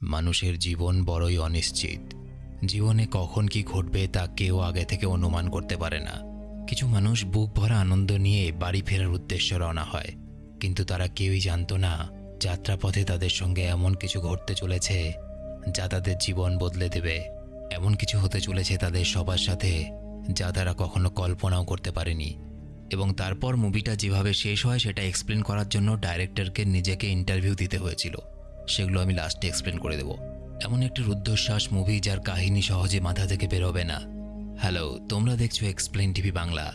মানুষের জীবন বড়ই অনিশ্চিত। জীবনে কখন কি ঘটবে তা কেউ আগে থেকে অনুমান করতে পারে না। কিছু মানুষ বুক ভরা আনন্দ নিয়ে বাড়ি ফেরার উদ্দেশ্যে রওনা হয়। কিন্তু তারা কেউই জানতো না, যাত্রাপথে তাদের সঙ্গে এমন কিছু ঘটতে চলেছে যা তাদের জীবন বদলে দেবে। এমন কিছু হতে চলেছে তাদের সবার সাথে যা তারা কখনো কল্পনাও করতে পারেনি। এবং তারপর মুভিটা যেভাবে শেষ হয় সেটা এক্সপ্লেন করার জন্য ডাইরেক্টরকে নিজেকে ইন্টারভিউ দিতে হয়েছিল। সেগুলো আমি লাস্টে এক্সপ্লেন করে দেব। এমন একটি রুদ্ধশ্বাস মুভি যার কাহিনী সহজে মাথা থেকে বেরোবে না। হ্যালো তোমরা দেখছ এক্সপ্লেন টিভি বাংলা।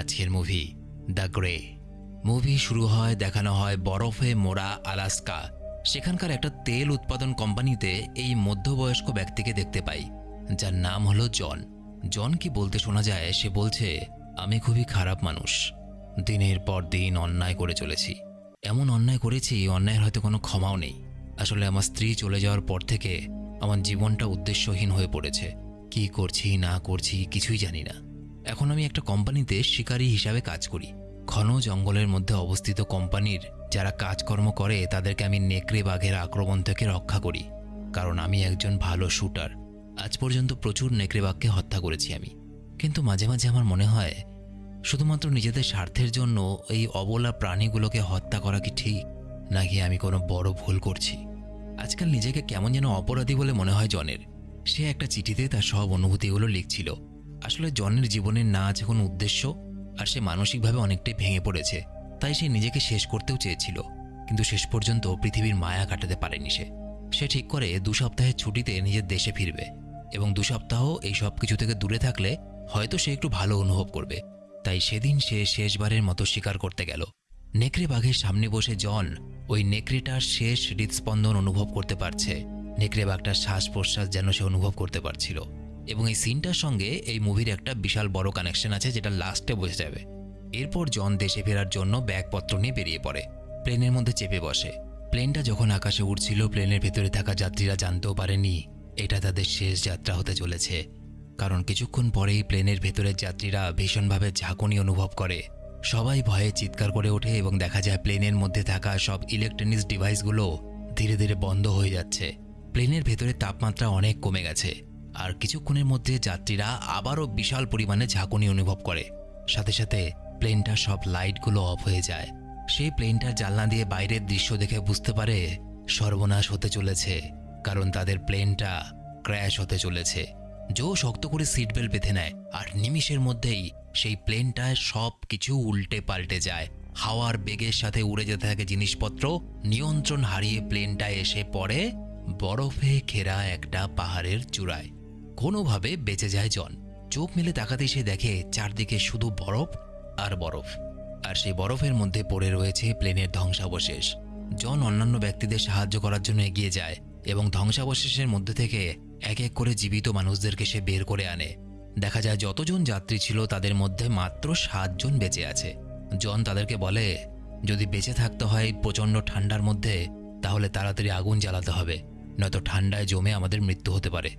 আজকের মুভি দ্য গ্রে মুভি শুরু হয়, দেখানো হয় বরফে মোড়া আলাস্কা। সেখানকার একটা তেল উৎপাদন কোম্পানিতে এই মধ্যবয়স্ক ব্যক্তিকে দেখতে পাই, যার নাম হলো জন। জন কি বলতে শোনা যায়, সে বলছে, আমি খুবই খারাপ মানুষ। দিনের পর দিন অন্যায় করে চলেছি। এমন অন্যায় করেছি, অন্যায়ের হয়তো কোনো ক্ষমাও নেই। আসলে আমার স্ত্রী চলে যাওয়ার পর থেকে আমার জীবনটা উদ্দেশ্যহীন হয়ে পড়েছে। কি করছি, না করছি, কিছুই জানি না। এখন আমি একটা কোম্পানিতে শিকারী হিসাবে কাজ করি। ঘন জঙ্গলের মধ্যে অবস্থিত কোম্পানির যারা কাজকর্ম করে, তাদেরকে আমি নেকড়ে বাঘের আক্রমণ থেকে রক্ষা করি। কারণ আমি একজন ভালো শুটার। আজ পর্যন্ত প্রচুর নেকড়ে বাঘকে হত্যা করেছি আমি। কিন্তু মাঝে মাঝে আমার মনে হয়, শুধুমাত্র নিজেদের স্বার্থের জন্য এই অবলা প্রাণীগুলোকে হত্যা করা কি ঠিক? নাকি আমি কোনো বড় ভুল করছি? আজকাল নিজেকে কেমন যেন অপরাধী বলে মনে হয় জনের। সে একটা চিঠিতে তার সব অনুভূতিগুলো লিখছিল। আসলে জনের জীবনের না আছে কোনো উদ্দেশ্য, আর সে মানসিকভাবে অনেকটাই ভেঙে পড়েছে। তাই সে নিজেকে শেষ করতেও চেয়েছিল। কিন্তু শেষ পর্যন্ত পৃথিবীর মায়া কাটাতে পারেনি সে। সে ঠিক করে দু সপ্তাহের ছুটিতে নিজের দেশে ফিরবে। এবং দু সপ্তাহ এই সব কিছু থেকে দূরে থাকলে হয়তো সে একটু ভালো অনুভব করবে। তাই সেদিন সে শেষবারের মতো স্বীকার করতে গেল। নেকড়ে বাঘের সামনে বসে জন ওই নেকড়েটার শেষ হৃদস্পন্দন অনুভব করতে পারছে। নেকড়ে বাঘটার শ্বাস প্রশ্বাস যেন সে অনুভব করতে পারছিল। এবং এই সিনটার সঙ্গে এই মুভির একটা বিশাল বড় কানেকশন আছে যেটা লাস্টে বোঝা যাবে। এরপর জন দেশে ফেরার জন্য ব্যাগপত্র নিয়ে বেরিয়ে পড়ে। প্লেনের মধ্যে চেপে বসে। প্লেনটা যখন আকাশে উঠছিল প্লেনের ভেতরে থাকা যাত্রীরা জানতেও পারেনি, এটা তাদের শেষ যাত্রা হতে চলেছে। কারণ কিছুক্ষণ পরেই প্লেনের ভেতরের যাত্রীরা ভীষণভাবে ঝাঁকুনি অনুভব করে। সবাই ভয়ে চিৎকার করে ওঠে এবং দেখা যায় প্লেনের মধ্যে থাকা সব ইলেকট্রনিক্স ডিভাইসগুলো ধীরে ধীরে বন্ধ হয়ে যাচ্ছে। প্লেনের ভেতরে তাপমাত্রা অনেক কমে গেছে। আর কিছুক্ষণের মধ্যে যাত্রীরা আবারও বিশাল পরিমাণে ঝাঁকুনি অনুভব করে। সাথে সাথে প্লেনটার সব লাইটগুলো অফ হয়ে যায়। সেই প্লেনটার জানলা দিয়ে বাইরের দৃশ্য দেখে বুঝতে পারে সর্বনাশ হতে চলেছে, কারণ তাদের প্লেনটা ক্র্যাশ হতে চলেছে। জো শক্ত করে সিট বেল্ট বেঁধে নেয়, আর নিমিষের মধ্যেই সেই প্লেনটায় সব কিছু উল্টে পাল্টে যায়। হাওয়ার বেগের সাথে উড়ে যেতে থাকে জিনিসপত্র, নিয়ন্ত্রণ হারিয়ে প্লেনটা এসে পড়ে বরফে ঘেরা একটা পাহাড়ের চূড়ায়। কোনোভাবে বেঁচে যায় জন। চোখ মেলে তাকাতেই সে দেখে চারদিকে শুধু বরফ আর বরফ। আর সেই বরফের মধ্যে পড়ে রয়েছে প্লেনের ধ্বংসাবশেষ। জন অন্যান্য ব্যক্তিদের সাহায্য করার জন্য এগিয়ে যায় এবং ধ্বংসাবশেষের মধ্যে থেকে এক এক করে জীবিত মানুষদেরকে সে বের করে আনে। দেখা যায় যতজন যাত্রী ছিল তাদের মধ্যে মাত্র সাতজন বেঁচে আছে। জন তাদেরকে বলে, যদি বেঁচে থাকতে হয় প্রচণ্ড ঠান্ডার মধ্যে, তাহলে তাড়াতাড়ি আগুন জ্বালাতে হবে। নয়তো ঠান্ডায় জমে আমাদের মৃত্যু হতে পারে।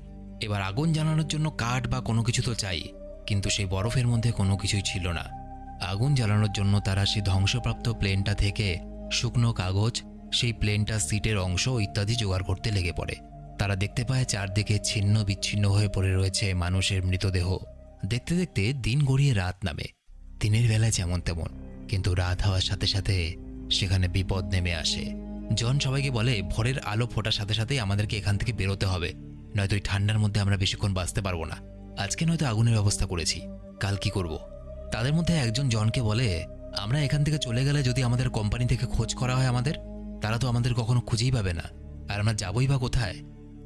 এবার আগুন জ্বালানোর জন্য কাঠ বা কোনো কিছু তো চাই, কিন্তু সেই বরফের মধ্যে কোনো কিছুই ছিল না। আগুন জ্বালানোর জন্য তারা সেই ধ্বংসপ্রাপ্ত প্লেনটা থেকে শুকনো কাগজ, সেই প্লেনটার সিটের অংশ ইত্যাদি জোগাড় করতে লেগে পড়ে। তারা দেখতে পায় চারদিকে ছিন্ন বিচ্ছিন্ন হয়ে পড়ে রয়েছে মানুষের মৃতদেহ। দেখতে দেখতে দিন গড়িয়ে রাত নামে। দিনের বেলায় যেমন তেমন, কিন্তু রাত হওয়ার সাথে সাথে সেখানে বিপদ নেমে আসে। জন সবাইকে বলে, ভোরের আলো ফোটার সাথে সাথেই আমাদেরকে এখান থেকে বেরোতে হবে। নয়তো এই ঠান্ডার মধ্যে আমরা বেশিক্ষণ বাঁচতে পারব না। আজকে নয়তো আগুনের ব্যবস্থা করেছি। কাল কি করব। তাদের মধ্যে একজন জনকে বলে, আমরা এখান থেকে চলে গেলে যদি আমাদের কোম্পানি থেকে খোঁজ করা হয় আমাদের, তারা তো আমাদের কখনো খুঁজেই পাবে না। আর আমরা যাবই বা কোথায়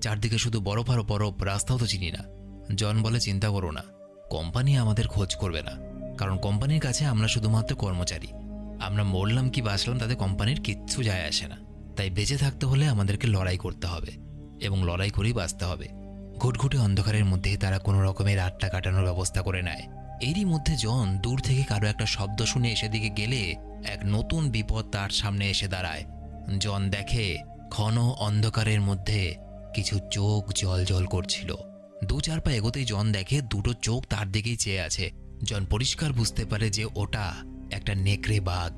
চারদিকে শুধু বরফ আর বরফ, রাস্তাও তো চিনি না। জন বলে, চিন্তা করো না, কোম্পানি আমাদের খোঁজ করবে না। কারণ কোম্পানির কাছে আমরা শুধুমাত্র কর্মচারী। আমরা মরলাম কি বাঁচলাম তাতে কোম্পানির কিচ্ছু যায় আসে না। তাই বেঁচে থাকতে হলে আমাদেরকে লড়াই করতে হবে এবং লড়াই করেই বাঁচতে হবে। ঘুটঘুটে অন্ধকারের মধ্যে তারা কোনো রকমের আটটা কাটানোর ব্যবস্থা করে নেয়। এরই মধ্যে জন দূর থেকে কারও একটা শব্দ শুনে এসে দিকে গেলে এক নতুন বিপদ তার সামনে এসে দাঁড়ায়। জন দেখে ঘন অন্ধকারের মধ্যে কিছু চোখ জল জল করছিল। দু চার পা এগোতেই জন দেখে দুটো চোখ তার দিকেই চেয়ে আছে। জন পরিষ্কার বুঝতে পারে যে ওটা একটা নেকড়ে বাঘ,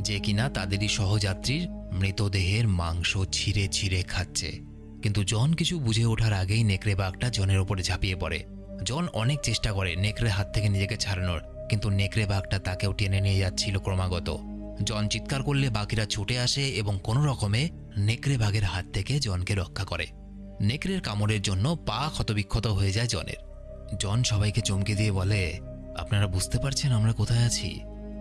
যে কিনা তাদেরই সহযাত্রীর মৃতদেহের মাংস ছিঁড়ে ছিঁড়ে খাচ্ছে। কিন্তু জন কিছু বুঝে ওঠার আগেই নেকড়ে বাঘটা জনের ওপরে ঝাঁপিয়ে পড়ে। জন অনেক চেষ্টা করে নেকড়ে হাত থেকে নিজেকে ছাড়ানোর, কিন্তু নেকড়ে বাঘটা তাকেও টেনে নিয়ে যাচ্ছিল ক্রমাগত। জন চিৎকার করলে বাকিরা ছুটে আসে এবং কোনো রকমে নেকড়ে বাঘের হাত থেকে জনকে রক্ষা করে। নেকড়ের কামড়ের জন্য পা ক্ষতবিক্ষত হয়ে যায় জনের। জন সবাইকে চমকে দিয়ে বলে, আপনারা বুঝতে পারছেন আমরা কোথায় আছি?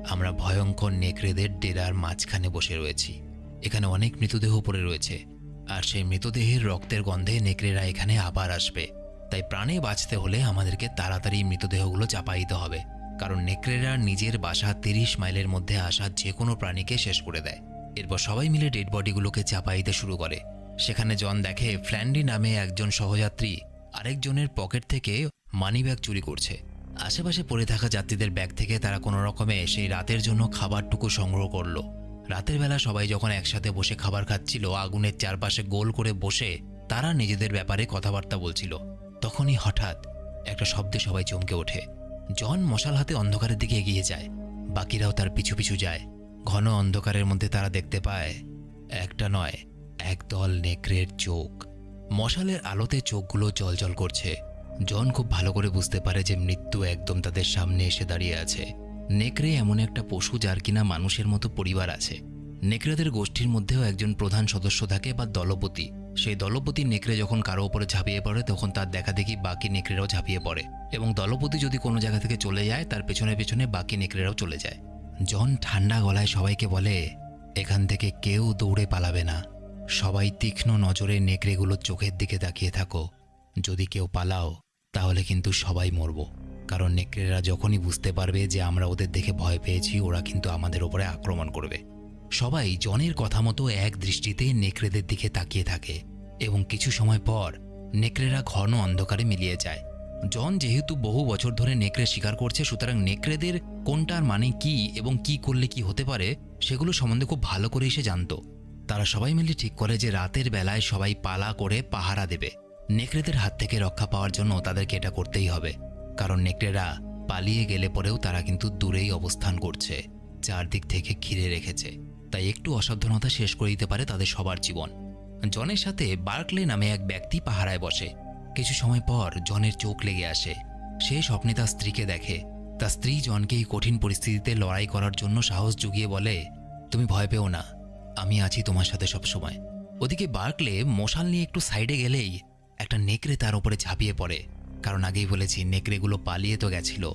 আমরা ভয়ঙ্কর নেকড়েদের ডেরার মাঝখানে বসে রয়েছি। এখানে অনেক মৃতদেহ পড়ে রয়েছে। আর সেই মৃতদেহের রক্তের গন্ধে নেকড়েরা এখানে আবার আসবে। তাই প্রাণে বাঁচতে হলে আমাদেরকে তাড়াতাড়ি মৃতদেহগুলো চাপা দিতে হবে। কারণ নেকড়েরা নিজের বাসা তিরিশ মাইলের মধ্যে আসা যে কোনো প্রাণীকে শেষ করে দেয়। এরপর সবাই মিলে ডেড বডিগুলোকে চাপা দিতে শুরু করে। সেখানে জন দেখে ফ্ল্যান্ডি নামে একজন সহযাত্রী আরেকজনের পকেট থেকে মানিব্যাগ চুরি করছে। আশেপাশে পড়ে থাকা যাত্রীদের ব্যাগ থেকে তারা কোনো রকমে সেই রাতের জন্য খাবারটুকু সংগ্রহ করল। রাতের বেলা সবাই যখন একসাথে বসে খাবার খাচ্ছিল, আগুনের চারপাশে গোল করে বসে তারা নিজেদের ব্যাপারে কথাবার্তা বলছিল। তখনই হঠাৎ একটা শব্দে সবাই চমকে ওঠে। জন মশাল হাতে অন্ধকারের দিকে এগিয়ে যায়। বাকিরাও তার পিছু পিছু যায়। ঘন অন্ধকারের মধ্যে তারা দেখতে পায়, একটা নয় একদল নেকড়ের চোখ। মশালের আলোতে চোখগুলো জলজল করছে। জন খুব ভালো করে বুঝতে পারে যে মৃত্যু একদম তাদের সামনে এসে দাঁড়িয়ে আছে। নেকড়ে এমন একটা পশু যার কিনা মানুষের মতো পরিবার আছে। নেকড়েদের গোষ্ঠীর মধ্যেও একজন প্রধান সদস্য থাকে বা দলপতি। সেই দলপতি নেকড়ে যখন কারও ওপরে ঝাঁপিয়ে পড়ে, তখন তার দেখা দেখি বাকি নেকড়েরাও ঝাঁপিয়ে পড়ে। এবং দলপতি যদি কোনো জায়গা থেকে চলে যায়, তার পেছনে পেছনে বাকি নেকড়েরাও চলে যায়। জন ঠান্ডা গলায় সবাইকে বলে, এখান থেকে কেউ দৌড়ে পালাবে না। সবাই তীক্ষ্ণ নজরে নেকড়েগুলোর চোখের দিকে তাকিয়ে থাকো। যদি কেউ পালাও, তাহলে কিন্তু সবাই মরব। কারণ নেকড়েরা যখনই বুঝতে পারবে যে আমরা ওদের দেখে ভয় পেয়েছি, ওরা কিন্তু আমাদের ওপরে আক্রমণ করবে। সবাই জনের কথা মতো এক দৃষ্টিতে নেকড়েদের দিকে তাকিয়ে থাকে এবং কিছু সময় পর নেকড়েরা ঘন অন্ধকারে মিলিয়ে যায়। জন যেহেতু বহু বছর ধরে নেকড়ে শিকার করছে, সুতরাং নেকড়েদের কোনটার মানে কি এবং কি করলে কি হতে পারে, সেগুলো সম্বন্ধে খুব ভালো করেই সে জানতো। তারা সবাই মিলে ঠিক করে যে রাতের বেলায় সবাই পালা করে পাহারা দেবে। নেকড়েদের হাত থেকে রক্ষা পাওয়ার জন্য তাদেরকে এটা করতেই হবে। কারণ নেকড়েরা পালিয়ে গেলে পরেও তারা কিন্তু দূরেই অবস্থান করছে, চারদিক থেকে ঘিরে রেখেছে। তাই একটু অসাবধানতা শেষ করে দিতে পারে তাদের সবার জীবন। জনের সাথে বার্কলে নামে এক ব্যক্তি পাহারায় বসে। কিছু সময় পর জনের চোখ লেগে আসে। সে স্বপ্নে তার স্ত্রীকে দেখে। তার স্ত্রী জনকে এই কঠিন পরিস্থিতিতে লড়াই করার জন্য সাহস জুগিয়ে বলে, তুমি ভয় পেও না। আমি আছি তোমার সাথে সবসময় ওদিকে বার্কলে মশাল নিয়ে একটু সাইডে গেলেই একটা নেকড়ে তার উপরে ঝাঁপিয়ে পড়ে। কারণ আগেই বলেছি, নেকড়েগুলো পালিয়ে তো গেছিল।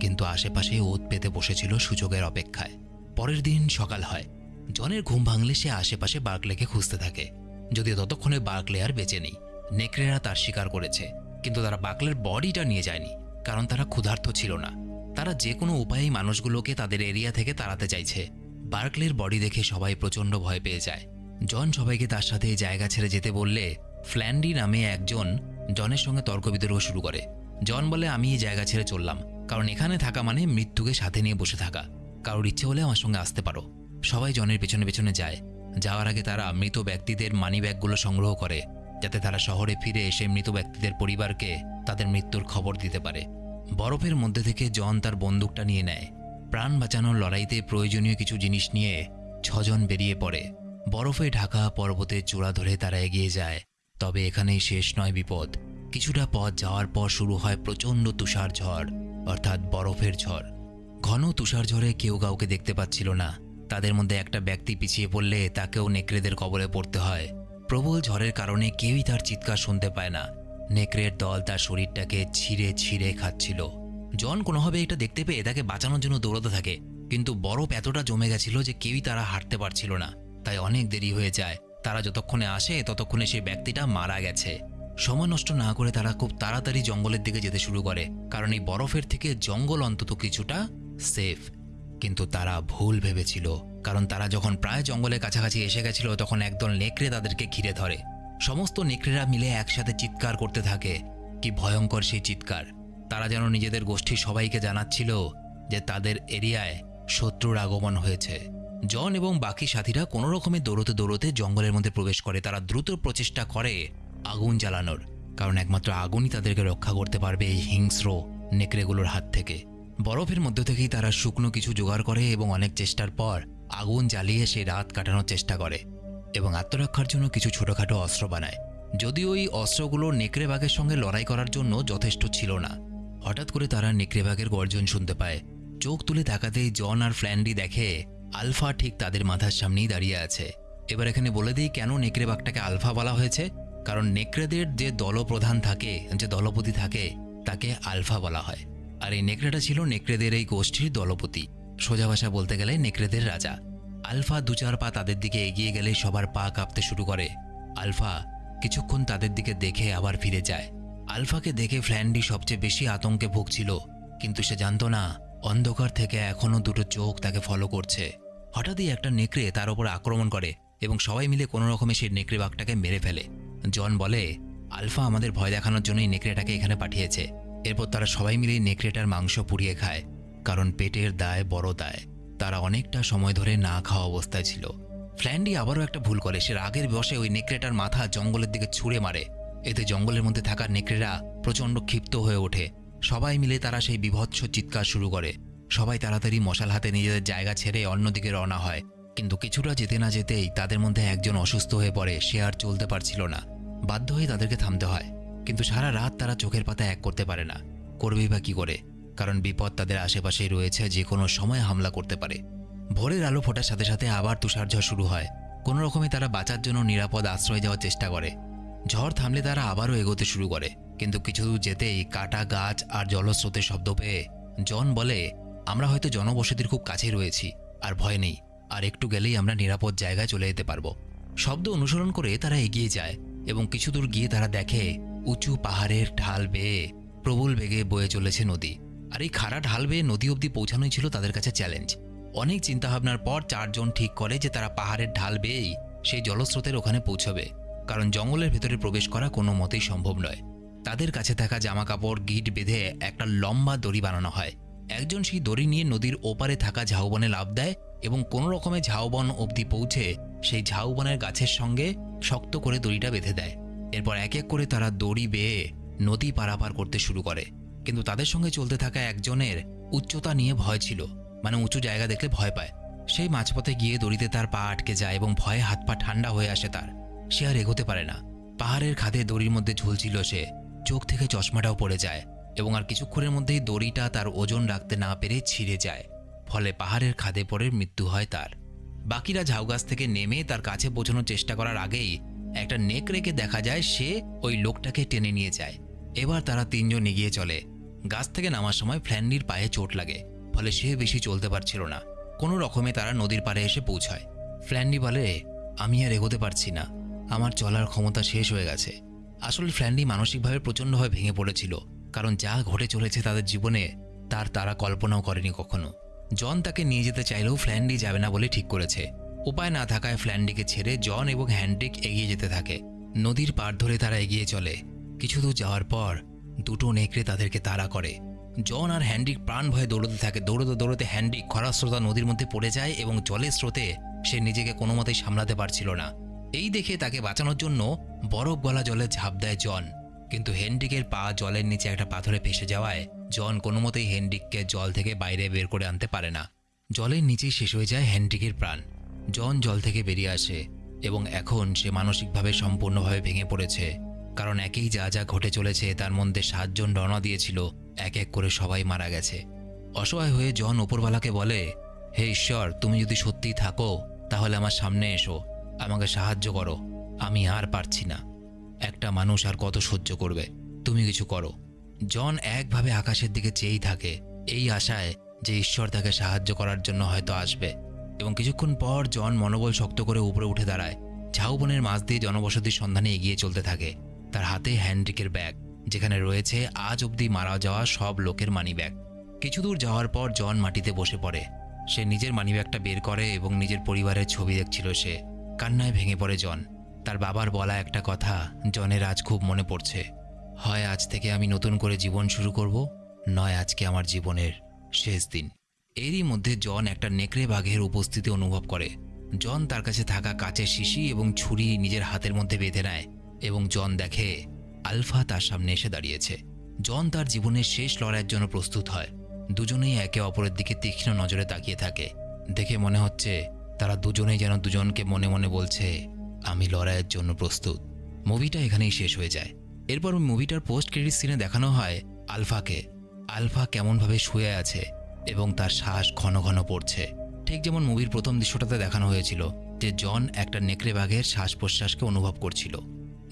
কিন্তু আশেপাশে ওত পেতে বসেছিল সুযোগের অপেক্ষায়। পরের দিন সকাল হয়। জনের ঘুম ভাঙলে সে আশেপাশে বার্কলেকে খুঁজতে থাকে। যদিও ততক্ষণে বার্কলে আর বেঁচে নেই, নেকড়েরা তার শিকার করেছে। কিন্তু তারা বাকলের বডিটা নিয়ে যায়নি, কারণ তারা ক্ষুধার্ত ছিল না। তারা যে কোনো উপায়েই মানুষগুলোকে তাদের এরিয়া থেকে তাড়াতে চাইছে। বার্কলের বডি দেখে সবাই প্রচণ্ড ভয় পেয়ে যায়। জন সবাইকে তার সাথে এই জায়গা ছেড়ে যেতে বললে ফ্ল্যান্ডি নামে একজন জনের সঙ্গে তর্ক বিতর্ক শুরু করে। জন বলে, আমি এই জায়গা ছেড়ে চললাম, কারণ এখানে থাকা মানে মৃত্যুকে সাথে নিয়ে বসে থাকা। কারোর ইচ্ছে হলে আমার সঙ্গে আসতে পারো। সবাই জনের পেছনে পেছনে যায়। যাওয়ার আগে তারা মৃত ব্যক্তিদের মানি ব্যাগগুলো সংগ্রহ করে, যাতে তারা শহরে ফিরে এসে মৃত ব্যক্তিদের পরিবারকে তাদের মৃত্যুর খবর দিতে পারে। বরফের মধ্যে থেকে জন তার বন্দুকটা নিয়ে নেয়। প্রাণ বাঁচানোর লড়াইতে প্রয়োজনীয় কিছু জিনিস নিয়ে ছজন বেরিয়ে পড়ে। বরফে ঢাকা পর্বতের চূড়া ধরে তারা এগিয়ে যায়। তবে এখানেই শেষ নয় বিপদ। কিছুটা পথ যাওয়ার পর শুরু হয় প্রচণ্ড তুষার ঝড়, অর্থাৎ বরফের ঝড়। ঘন তুষার ঝড়ে কেউ কাউকে দেখতে পাচ্ছিল না। তাদের মধ্যে একটা ব্যক্তি পিছিয়ে পড়লে তাকেও নেকড়েদের কবলে পড়তে হয়। প্রবল ঝড়ের কারণে কেউই তার চিৎকার শুনতে পায় না। নেকড়ের দল তার শরীরটাকে ছিঁড়ে ছিঁড়ে খাচ্ছিল। জন কোনোভাবে এটা দেখতে পেয়ে তাকে বাঁচানোর জন্য দৌড়াতে থাকে। কিন্তু বরফ এতটা জমে গেছিল যে কেউই তারা হাঁটতে পারছিল না। তাই অনেক দেরি হয়ে যায়। তারা যতক্ষণে আসে, ততক্ষণে সেই ব্যক্তিটা মারা গেছে। সময় নষ্ট না করে তারা খুব তাড়াতাড়ি জঙ্গলের দিকে যেতে শুরু করে। কারণ এই বরফের থেকে জঙ্গল অন্তত কিছুটা সেফ। কিন্তু তারা ভুল ভেবেছিল। কারণ তারা যখন প্রায় জঙ্গলের কাছাকাছি এসে গেছিল, তখন একদল নেকড়ে তাদেরকে ঘিরে ধরে। সমস্ত নেকড়েরা মিলে একসাথে চিৎকার করতে থাকে। কি ভয়ঙ্কর সেই চিৎকার। তারা যেন নিজেদের গোষ্ঠী সবাইকে জানাচ্ছিল যে তাদের এরিয়ায় শত্রুর আগমন হয়েছে। জন এবং বাকি সাথীরা কোনো রকমে দৌড়তে দৌড়তে জঙ্গলের মধ্যে প্রবেশ করে। তারা দ্রুত প্রচেষ্টা করে আগুন জ্বালানোর, কারণ একমাত্র আগুনই তাদেরকে রক্ষা করতে পারবে এই হিংস্র নেকড়েগুলোর হাত থেকে। বরফের মধ্য থেকেই তারা শুকনো কিছু জোগাড় করে এবং অনেক চেষ্টার পর আগুন জ্বালিয়ে সেই রাত কাটানোর চেষ্টা করে এবং আত্মরক্ষার জন্য কিছু ছোটোখাটো অস্ত্র বানায়। যদিও ওই অস্ত্রগুলো নেকড়ে বাঘের সঙ্গে লড়াই করার জন্য যথেষ্ট ছিল না। হঠাৎ করে তারা নেকড়ে বাঘের গর্জন শুনতে পায়। চোখ তুলে তাকাতেই জন আর ফ্ল্যান্ডি দেখে আলফা ঠিক তাদের মাথার সামনেই দাঁড়িয়ে আছে। এবার এখানে বলে দিই কেন নেকড়ে বাঘটাকে আলফা বলা হয়েছে? কারণ নেকড়েদের যে দলপ্রধান থাকে, যে দলপতি থাকে, তাকে আলফা বলা হয়। আর এই নেকড়েটা ছিল নেকড়েদের এই গোষ্ঠীর দলপতি। সোজা ভাষা বলতে গেলে নেকড়েদের রাজা। আলফা দু চার পা তাদের দিকে এগিয়ে গেলে সবার পা কাঁপতে শুরু করে। আলফা কিছুক্ষণ তাদের দিকে দেখে আবার ফিরে যায়। আলফাকে দেখে ফ্ল্যান্ডি সবচেয়ে বেশি আতঙ্কে ভুগছিল, কিন্তু সে জানতো না, অন্ধকার থেকে এখনও দুটো চোখ তাকে ফলো করছে। হঠাৎই একটা নেকড়ে তার ওপর আক্রমণ করে এবং সবাই মিলে কোনো রকমে সেই নেকড়ে বাঘটাকে মেরে ফেলে। জন বলে, আলফা আমাদের ভয় দেখানোর জন্যই নেকড়েটাকে এখানে পাঠিয়েছে। এরপর তারা সবাই মিলে নেকড়েটার মাংস পুড়িয়ে খায়, কারণ পেটের দায় বড় দায়। তারা অনেকটা সময় ধরে না খাওয়া অবস্থায় ছিল। ফ্ল্যান্ডি আবারও একটা ভুল করে, সে রাগের বসে ওই নেকড়েটার মাথা জঙ্গলের দিকে ছুঁড়ে মারে। এতে জঙ্গলের মধ্যে থাকা নেকড়েরা প্রচণ্ড ক্ষিপ্ত হয়ে ওঠে। সবাই মিলে তারা সেই বিভৎস চিৎকার শুরু করে। সবাই তাড়াতাড়ি মশাল হাতে নিজেদের জায়গা ছেড়ে অন্যদিকে রওনা হয়। কিন্তু কিছুটা যেতে না যেতেই তাদের মধ্যে একজন অসুস্থ হয়ে পড়ে, সে আর চলতে পারছিল না। বাধ্য হয়ে তাদেরকে থামতে হয়। কিন্তু সারা রাত তারা চোখের পাতা এক করতে পারে না। করবেই বা কী করে? কারণ বিপদ তাদের আশেপাশেই রয়েছে, যে কোনো সময় হামলা করতে পারে। ভোরের আলো ফোটার সাথে সাথে আবার তুষারঝড় শুরু হয়। কোনো রকমে তারা বাঁচার জন্য নিরাপদ আশ্রয় যাওয়ার চেষ্টা করে। ঝড় থামলে তারা আবারও এগোতে শুরু করে। কিন্তু কিছু দূর যেতেই কাটা গাছ আর জলস্রোতের শব্দ পেয়ে জন বলে, আমরা হয়তো জনবসতির খুব কাছে রয়েছি, আর ভয় নেই। আর একটু গেলেই আমরা নিরাপদ জায়গায় চলে যেতে পারব। শব্দ অনুসরণ করে তারা এগিয়ে যায় এবং কিছু দূর গিয়ে তারা দেখে উঁচু পাহাড়ের ঢাল বেয়ে প্রবল বেগে বয়ে চলেছে নদী। আর এই খাড়া ঢাল বেয়ে নদী অবধি পৌঁছানোই ছিল তাদের কাছে চ্যালেঞ্জ। অনেক চিন্তাভাবনার পর চারজন ঠিক করে যে তারা পাহাড়ের ঢাল বেয়েই সেই জলস্রোতের ওখানে পৌঁছবে। কারণ জঙ্গলের ভেতরে প্রবেশ করা কোনো মতেই সম্ভব নয়। তাদের কাছে থাকা জামা কাপড় গিট বেঁধে একটা লম্বা দড়ি বানানো হয়। একজন সেই দড়ি নিয়ে নদীর ওপারে থাকা ঝাউবনে লাভ দেয় এবং কোনো রকমে ঝাউবন অবধি পৌঁছে সেই ঝাউবনের গাছের সঙ্গে শক্ত করে দড়িটা বেঁধে দেয়। এরপর এক এক করে তারা দড়ি বেয়ে নদী পারাপার করতে শুরু করে। কিন্তু তাদের সঙ্গে চলতে থাকা একজনের উচ্চতা নিয়ে ভয় ছিল মানে উঁচু জায়গা দেখলে ভয় পায়। সেই মাঝপথে গিয়ে দড়িতে তার পা আটকে যায় এবং ভয়ে হাত পা ঠান্ডা হয়ে আসে তার। সে আর এগোতে পারে না। পাহাড়ের খাদে দড়ির মধ্যে ঝুলছিল সে। চোখ থেকে চশমাটাও পড়ে যায় এবং আর কিছুক্ষণের মধ্যেই দড়িটা তার ওজন রাখতে না পেরে ছিঁড়ে যায়। ফলে পাহাড়ের খাদে পড়ে মৃত্যু হয় তার। বাকিরা ঝাউগাছ থেকে নেমে তার কাছে পৌঁছানোর চেষ্টা করার আগেই একটা নেক রেখে দেখা যায় সে ওই লোকটাকে টেনে নিয়ে যায়। এবার তারা তিনজন এগিয়ে চলে। গাছ থেকে নামার সময় ফ্ল্যান্ডির পায়ে চোট লাগে, ফলে সে বেশি চলতে পারছিল না। কোনো রকমে তারা নদীর পাড়ে এসে পৌঁছায়। ফ্ল্যান্ডি বলে, আমি আর এগোতে পারছি না। আমার চলার ক্ষমতা শেষ হয়ে গেছে। আসলে ফ্ল্যান্ডি মানসিকভাবে প্রচণ্ডভাবে ভেঙে পড়েছিল, কারণ যা ঘটে চলেছে তাদের জীবনে, তার তারা কল্পনাও করেনি কখনো। জন তাকে নিয়ে যেতে চাইলেও ফ্ল্যান্ডি যাবে না বলে ঠিক করেছে। উপায় না থাকায় ফ্ল্যান্ডিকে ছেড়ে জন এবং হ্যান্ড্রিক এগিয়ে যেতে থাকে। নদীর পার ধরে তারা এগিয়ে চলে। কিছু দূর যাওয়ার পর, দুটো নেকড়ে তাদেরকে তাড়া করে। জন আর হ্যান্ড্রিক প্রাণ ভয়ে দৌড়তে থাকে। দৌড়তে দৌড়তে হ্যান্ড্রিক খরাস্রোতা নদীর মধ্যে পড়ে যায় এবং জলের স্রোতে সে নিজেকে কোনো মতেই সামলাতে পারছিল না। এই দেখে তাকে বাঁচানোর জন্য বরফ গলা জলে ঝাঁপ দেয় জন। কিন্তু হেনরিকের পা জলের নিচে একটা পাথরে ফেসে যাওয়ায় জন কোনো মতেই হেনরিককে জল থেকে বাইরে বের করে আনতে পারে না। জলের নিচেই শেষ হয়ে যায় হেনরিকের প্রাণ। জন জল থেকে বেরিয়ে আসে এবং এখন সে মানসিকভাবে সম্পূর্ণভাবে ভেঙে পড়েছে। কারণ একেই যা যা ঘটে চলেছে তার মধ্যে সাতজন রওনা দিয়েছিল, এক এক করে সবাই মারা গেছে। অসহায় হয়ে জন ওপরওয়ালাকে বলে, হে ঈশ্বর, তুমি যদি সত্যিই থাকো, তাহলে আমার সামনে এসো। আমাকে সাহায্য করো। আমি আর পারছি না। একটা মানুষ আর কত সহ্য করবে? তুমি কিছু করো। জন একভাবে আকাশের দিকে চেয়েই থাকে, এই আশায় যে ঈশ্বর তাকে সাহায্য করার জন্য হয়তো আসবে। এবং কিছুক্ষণ পর জন মনোবল শক্ত করে উপরে উঠে দাঁড়ায়। ঝাউবনের মাছ দিয়ে জনবসতির সন্ধানে এগিয়ে চলতে থাকে। তার হাতে হ্যান্ড্রিকের ব্যাগ, যেখানে রয়েছে আজ অবধি মারা যাওয়া সব লোকের মানি ব্যাগ কিছু দূর যাওয়ার পর জন মাটিতে বসে পড়ে। সে নিজের মানিব্যাগটা বের করে এবং নিজের পরিবারের ছবি দেখছিল সে। কান্নায় ভেঙে পড়ে জন। তার বাবার বলা একটা কথা জনের আজ খুব মনে পড়ছে। হয় আজ থেকে আমি নতুন করে জীবন শুরু করব, নয় আজকে আমার জীবনের শেষ দিন। এরই মধ্যে জন একটা নেকড়ে বাঘের উপস্থিতি অনুভব করে। জন তার কাছে থাকা কাচের শিশি এবং ছুরি নিজের হাতের মধ্যে বেঁধে নেয় এবং জন দেখে আলফা তার সামনে এসে দাঁড়িয়েছে। জন তার জীবনের শেষ লড়াইয়ের জন্য প্রস্তুত হয়। দুজনেই একে অপরের দিকে তীক্ষ্ণ নজরে তাকিয়ে থাকে। দেখে মনে হচ্ছে তারা দুজনেই যেন দুজনকে মনে মনে বলছে, আমি লড়াইয়ের জন্য প্রস্তুত। মুভিটা এখানেই শেষ হয়ে যায়। এরপর মুভিটার পোস্ট ক্রেডিট সিনে দেখানো হয় আলফাকে। আলফা কেমনভাবে শুয়ে আছে এবং তার শ্বাস ঘন ঘন পড়ছে। ঠিক যেমন মুভির প্রথম দৃশ্যটাতে দেখানো হয়েছিল যে জন একটা নেকড়ে বাঘের শ্বাস প্রশ্বাসকে অনুভব করছিল।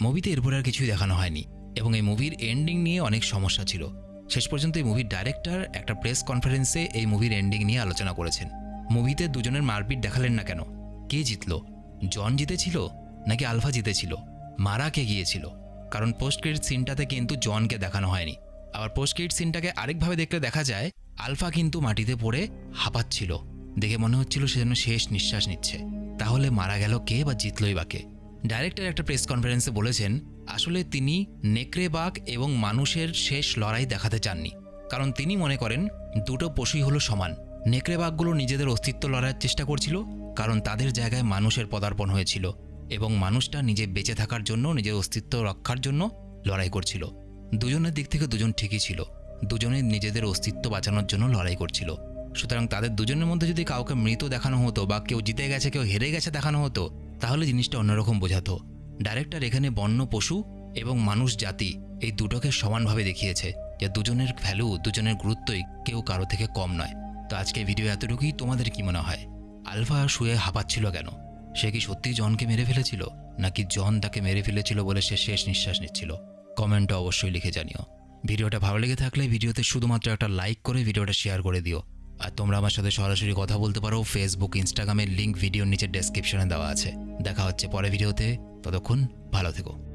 মুভিতে এরপর আর কিছুই দেখানো হয়নি এবং এই মুভির এন্ডিং নিয়ে অনেক সমস্যা ছিল। শেষ পর্যন্ত এই মুভির ডাইরেক্টর একটা প্রেস কনফারেন্সে এই মুভির এন্ডিং নিয়ে আলোচনা করেছেন। মুভিতে দুজনের মারপিট দেখালেন না কেন? কে জিতল? জন জিতেছিল নাকি আলফা জিতেছিল? মারা কে গিয়েছিল? কারণ পোস্ট ক্রেডিট সিনটাতে কিন্তু জনকে দেখানো হয়নি। আবার পোস্ট ক্রেডিট সিনটাকে আরেকভাবে দেখলে দেখা যায়, আলফা কিন্তু মাটিতে পড়ে হাঁপাচ্ছিল। দেখে মনে হচ্ছিল সে যেন শেষ নিঃশ্বাস নিচ্ছে। তাহলে মারা গেল কে বা জিতলই বা কে? ডাইরেক্টর একটা প্রেস কনফারেন্সে বলেছেন, আসলে তিনি নেকড়ে, বাঘ এবং মানুষের শেষ লড়াই দেখাতে চাননি। কারণ তিনি মনে করেন, দুটো পশুই হলো সমান। নেকড়ে বাঘগুলো নিজেদের অস্তিত্ব লড়াইয়ের চেষ্টা করছিল, কারণ তাদের জায়গায় মানুষের পদার্পণ হয়েছিল এবং মানুষটা নিজে বেঁচে থাকার জন্য, নিজের অস্তিত্ব রক্ষার জন্য লড়াই করছিল। দুজনের দিক থেকে দুজন ঠিকই ছিল। দুজনে নিজেদের অস্তিত্ব বাঁচানোর জন্য লড়াই করছিল। সুতরাং তাদের দুজনের মধ্যে যদি কাউকে মৃত দেখানো হতো বা কেউ জিতে গেছে, কেউ হেরে গেছে দেখানো হতো, তাহলে জিনিসটা অন্যরকম বোঝাতো। ডাইরেক্টর এখানে বন্য, পশু এবং মানুষ জাতি এই দুটোকে সমানভাবে দেখিয়েছে যে দুজনের ভ্যালু, দুজনের গুরুত্বই কেউ কারও থেকে কম নয়। তো আজকে ভিডিও এতটুকুই। তোমাদের কি মনে হয়? আলফা শুয়ে হাঁপাচ্ছিল কেন? সে কি সত্যি জনকে মেরে ফেলেছিল? নাকি জন তাকে মেরে ফেলেছিল বলে সে শেষ নিঃশ্বাস নিচ্ছিল? কমেন্টে অবশ্যই লিখে জানিও। ভিডিওটা ভালো লেগে থাকলে ভিডিওতে শুধুমাত্র একটা লাইক করে ভিডিওটা শেয়ার করে দিও। আর তোমরা আমার সাথে সরাসরি কথা বলতে পারো ফেসবুক ইনস্টাগ্রামের লিঙ্ক ভিডিওর নিচে ডেসক্রিপশনে দেওয়া আছে। দেখা হচ্ছে পরে ভিডিওতে ততক্ষণ ভালো থেকো।